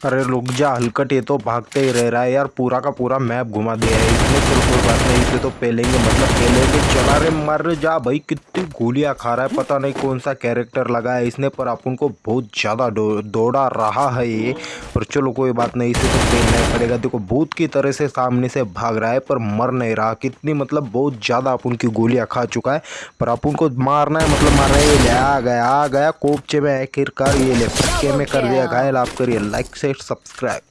अरे रुक जा, हलकट ये तो भागते ही रह रहा है यार, पूरा का पूरा मैप घुमा दिया है इसने फिर कोई बात नहीं, इसे तो पेलेंगे मतलब पेलेंगे, चला रे, मर जा भाई, कितनी गोलियाँ खा रहा है, पता नहीं कौन सा कैरेक्टर लगा है, इसने पर अपन को बहुत ज़्यादा दौड़ा रहा है ये, पर चलो कोई बात नहीं, इसे तो पेलना ही पड़ेगा, देखो भूत की तरह से सामने से भाग रहा है, पर मर नहीं रहा, कितनी मतलब बहुत ज़्यादा अपन की गोलियाँ खा चुका है, पर अपन को मारना है मतलब मारना है, ये आ गया आ गया कोपचे में आखिरकार ये ले पक्के में कर दिया, घायल आप करिए लाइक से say subscribe